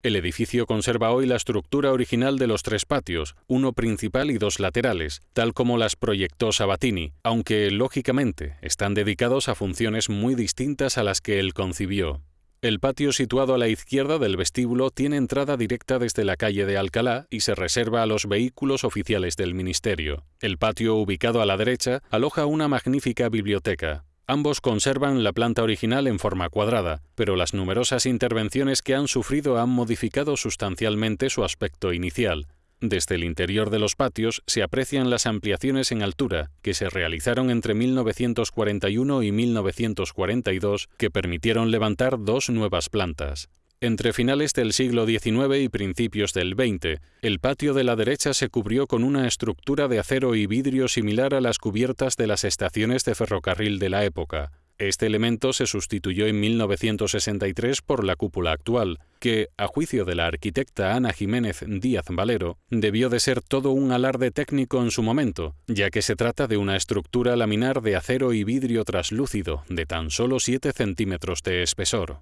El edificio conserva hoy la estructura original de los tres patios, uno principal y dos laterales, tal como las proyectó Sabatini, aunque, lógicamente, están dedicados a funciones muy distintas a las que él concibió. El patio situado a la izquierda del vestíbulo tiene entrada directa desde la calle de Alcalá y se reserva a los vehículos oficiales del Ministerio. El patio ubicado a la derecha aloja una magnífica biblioteca. Ambos conservan la planta original en forma cuadrada, pero las numerosas intervenciones que han sufrido han modificado sustancialmente su aspecto inicial. Desde el interior de los patios se aprecian las ampliaciones en altura que se realizaron entre 1941 y 1942 que permitieron levantar dos nuevas plantas. Entre finales del siglo XIX y principios del XX, el patio de la derecha se cubrió con una estructura de acero y vidrio similar a las cubiertas de las estaciones de ferrocarril de la época. Este elemento se sustituyó en 1963 por la cúpula actual, que, a juicio de la arquitecta Ana Jiménez Díaz Valero, debió de ser todo un alarde técnico en su momento, ya que se trata de una estructura laminar de acero y vidrio traslúcido de tan solo 7 centímetros de espesor.